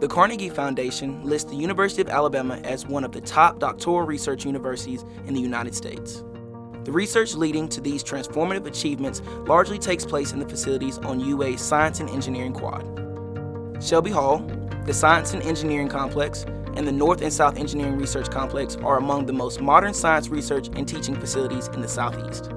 The Carnegie Foundation lists the University of Alabama as one of the top doctoral research universities in the United States. The research leading to these transformative achievements largely takes place in the facilities on UA's Science and Engineering Quad. Shelby Hall, the Science and Engineering Complex, and the North and South Engineering Research Complex are among the most modern science research and teaching facilities in the Southeast.